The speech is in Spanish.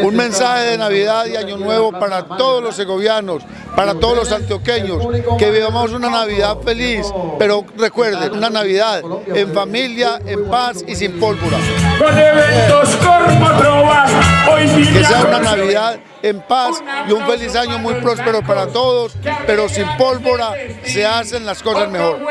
Un mensaje de Navidad y Año Nuevo para todos los segovianos, para todos los antioqueños, que vivamos una Navidad feliz, pero recuerden, una Navidad en familia, en paz y sin pólvora. Que sea una Navidad en paz y un feliz año muy próspero para todos, pero sin pólvora se hacen las cosas mejor.